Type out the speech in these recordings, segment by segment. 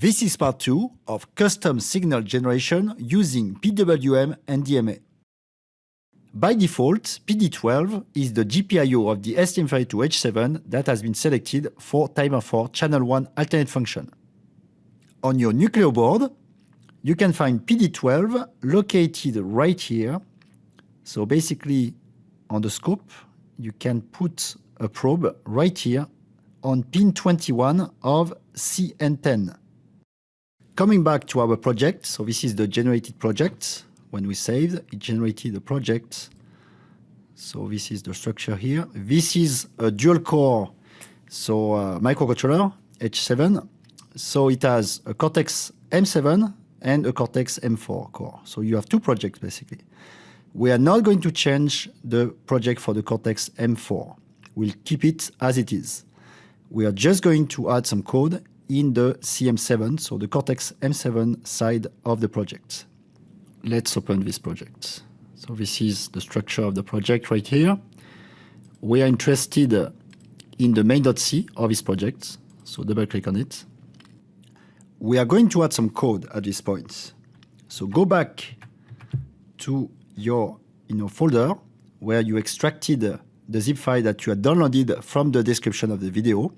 This is part two of custom signal generation using PWM and DMA. By default, PD12 is the GPIO of the STM32H7 that has been selected for timer 4 channel 1 alternate function. On your Nucleo board, you can find PD12 located right here. So basically, on the scope, you can put a probe right here on pin 21 of CN10. Coming back to our project, so this is the generated project. When we saved, it generated a project. So this is the structure here. This is a dual core, so uh, microcontroller H7. So it has a Cortex M7 and a Cortex M4 core. So you have two projects basically. We are not going to change the project for the Cortex M4. We'll keep it as it is. We are just going to add some code in the CM7, so the Cortex M7 side of the project. Let's open this project. So this is the structure of the project right here. We are interested in the main.c of this project, so double click on it. We are going to add some code at this point. So go back to your you know, folder where you extracted the zip file that you had downloaded from the description of the video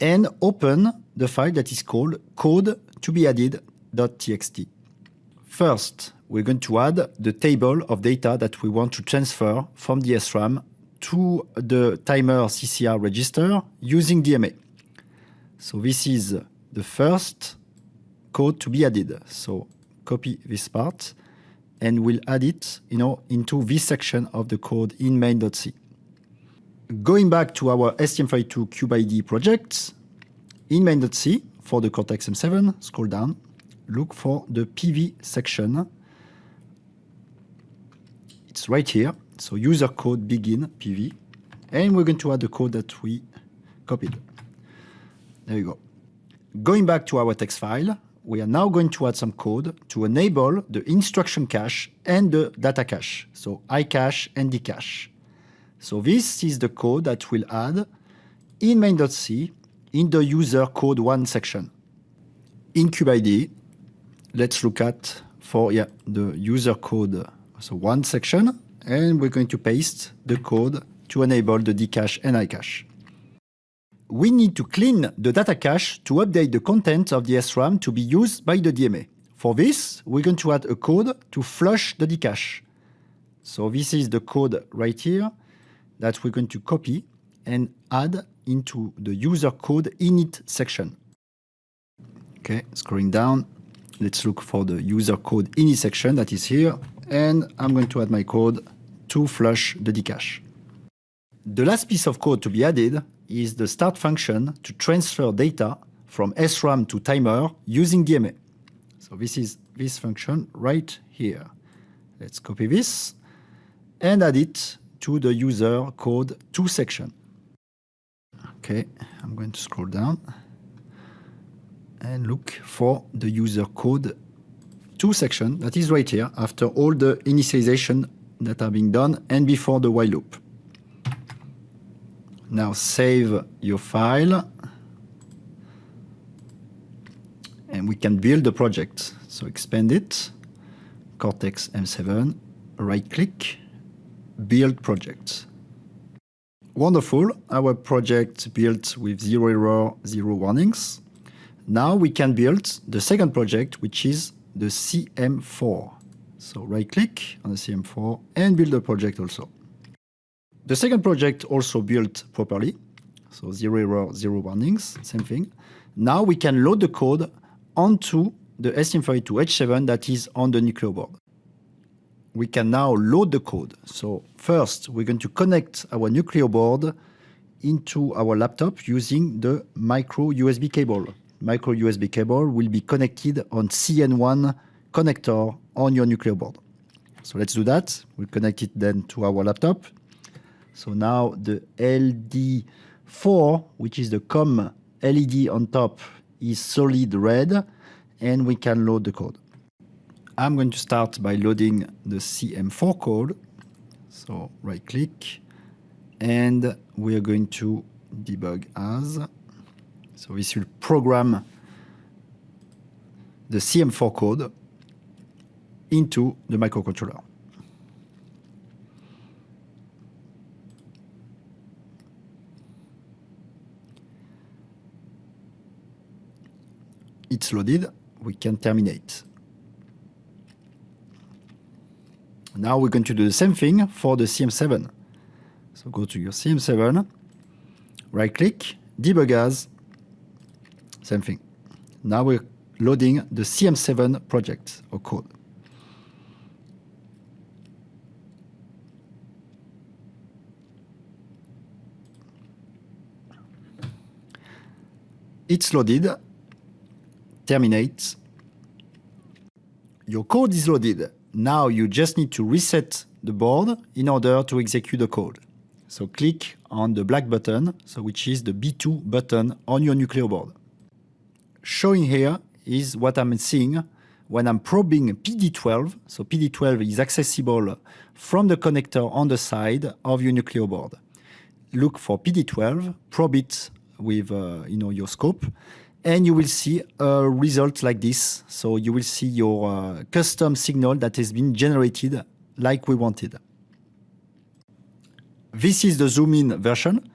and open the file that is called code to be added.txt. First, we're going to add the table of data that we want to transfer from the SRAM to the timer CCR register using DMA. So this is the first code to be added. So copy this part and we'll add it you know, into this section of the code in main.c. Going back to our STM32 CubeIDE project, in main.c for the Cortex M7, scroll down, look for the PV section. It's right here. So user code begin PV. And we're going to add the code that we copied. There you go. Going back to our text file, we are now going to add some code to enable the instruction cache and the data cache. So iCache and dcache. So this is the code that we'll add in main.c in the user code one section. In CubeIDE, let's look at for yeah, the user code so one section, and we're going to paste the code to enable the dcache and iCache. We need to clean the data cache to update the content of the SRAM to be used by the DMA. For this, we're going to add a code to flush the dcache. So this is the code right here that we're going to copy and add into the user code init section. Okay, scrolling down, let's look for the user code init section that is here, and I'm going to add my code to flush the dcache. The last piece of code to be added is the start function to transfer data from SRAM to timer using DMA. So this is this function right here. Let's copy this and add it to the user code 2 section. Okay, I'm going to scroll down and look for the user code 2 section that is right here after all the initialization that are being done and before the while loop. Now save your file and we can build the project. So expand it, Cortex M7, right click, build project. Wonderful, our project built with zero error, zero warnings. Now we can build the second project, which is the CM4. So right click on the CM4 and build the project also. The second project also built properly. So zero error, zero warnings, same thing. Now we can load the code onto the STM32H7 that is on the Nucleo board we can now load the code. So first, we're going to connect our Nucleo board into our laptop using the micro USB cable. Micro USB cable will be connected on CN1 connector on your Nucleo board. So let's do that. We'll connect it then to our laptop. So now the LD4, which is the COM LED on top, is solid red, and we can load the code. I'm going to start by loading the CM4 code. So right click and we are going to debug as. So this will program the CM4 code into the microcontroller. It's loaded, we can terminate. Now we're going to do the same thing for the CM7. So go to your CM7, right click, debug as, same thing. Now we're loading the CM7 project or code. It's loaded, terminate. Your code is loaded. Now you just need to reset the board in order to execute the code. So click on the black button, so which is the B2 button on your Nucleo board. Showing here is what I'm seeing when I'm probing PD12. So PD12 is accessible from the connector on the side of your Nucleo board. Look for PD12, probe it with uh, you know, your scope, and you will see a result like this. So you will see your uh, custom signal that has been generated like we wanted. This is the zoom-in version.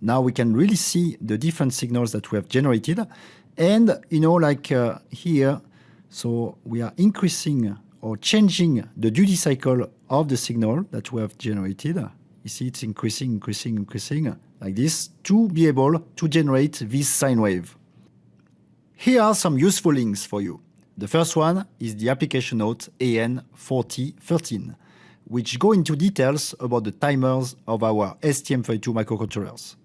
Now we can really see the different signals that we have generated. And, you know, like uh, here, so we are increasing or changing the duty cycle of the signal that we have generated. You see it's increasing, increasing, increasing like this to be able to generate this sine wave. Here are some useful links for you. The first one is the application note AN4013, which go into details about the timers of our STM32 microcontrollers.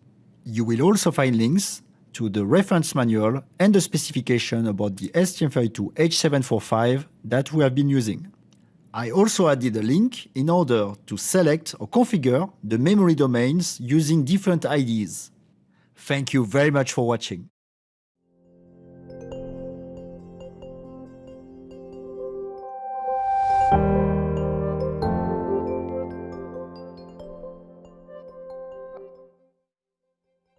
You will also find links to the reference manual and the specification about the STM32H745 that we have been using. I also added a link in order to select or configure the memory domains using different IDs. Thank you very much for watching.